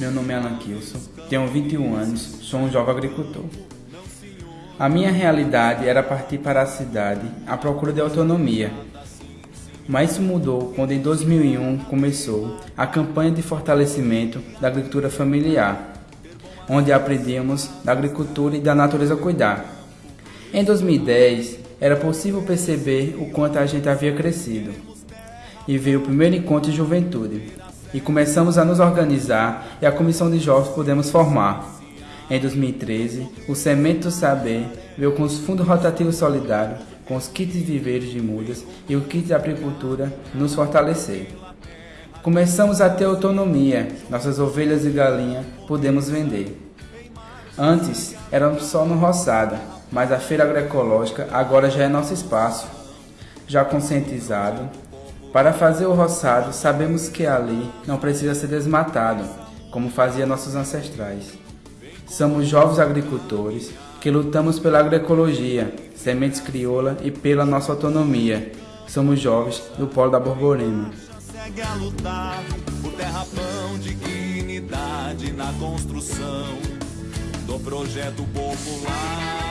Meu nome é Alan Kilson, tenho 21 anos, sou um jovem agricultor. A minha realidade era partir para a cidade à procura de autonomia. Mas isso mudou quando em 2001 começou a campanha de fortalecimento da agricultura familiar, onde aprendemos da agricultura e da natureza cuidar. Em 2010, era possível perceber o quanto a gente havia crescido. E veio o primeiro encontro de juventude, e começamos a nos organizar e a comissão de jovens pudemos formar. Em 2013, o Semente do Saber veio com os fundos rotativos solidários, com os kits viveiros de mudas e o kit de agricultura nos fortalecer. Começamos a ter autonomia, nossas ovelhas e galinhas podemos vender. Antes éramos só no roçada, mas a feira agroecológica agora já é nosso espaço. Já conscientizado, para fazer o roçado, sabemos que ali não precisa ser desmatado, como faziam nossos ancestrais. Somos jovens agricultores que lutamos pela agroecologia, sementes crioula e pela nossa autonomia. Somos jovens do Polo da Borborema. Do projeto popular.